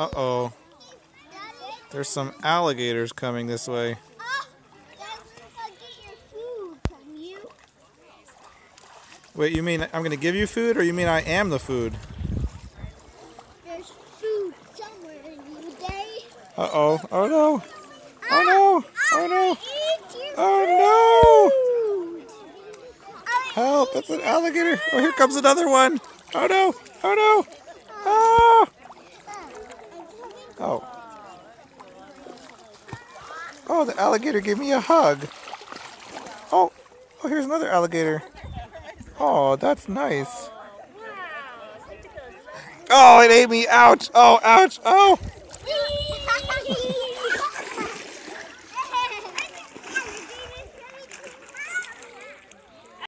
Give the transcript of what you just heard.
Uh-oh. There's some alligators coming this way. Wait, you mean I'm going to give you food or you mean I am the food? There's food somewhere in you, Daddy. Uh-oh. Oh no. Oh no. Oh no. Oh food. Help, it's an alligator. Oh, here comes another one. Oh no. Oh no. Oh. Oh. Oh, the alligator gave me a hug. Oh. Oh, here's another alligator. Oh, that's nice. Oh, it ate me. Ouch. Oh, ouch. Oh.